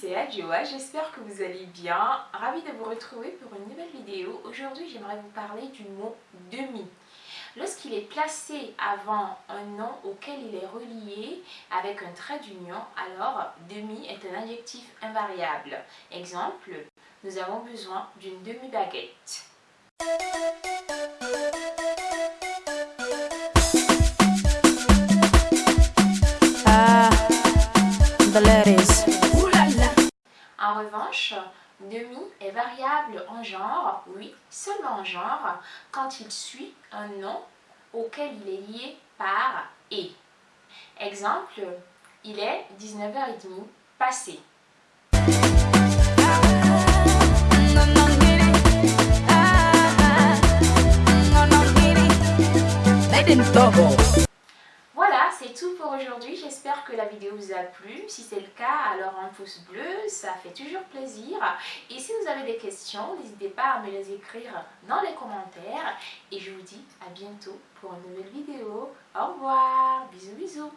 c'est Adjoa, j'espère que vous allez bien. Ravi de vous retrouver pour une nouvelle vidéo. Aujourd'hui, j'aimerais vous parler du mot demi. Lorsqu'il est placé avant un nom auquel il est relié avec un trait d'union, alors demi est un adjectif invariable. Exemple, nous avons besoin d'une demi-baguette. En revanche, demi est variable en genre, oui, seulement en genre, quand il suit un nom auquel il est lié par « et ». Exemple, il est 19h30 passé. Aujourd'hui. J'espère que la vidéo vous a plu. Si c'est le cas, alors un pouce bleu, ça fait toujours plaisir. Et si vous avez des questions, n'hésitez pas à me les écrire dans les commentaires. Et je vous dis à bientôt pour une nouvelle vidéo. Au revoir, bisous bisous.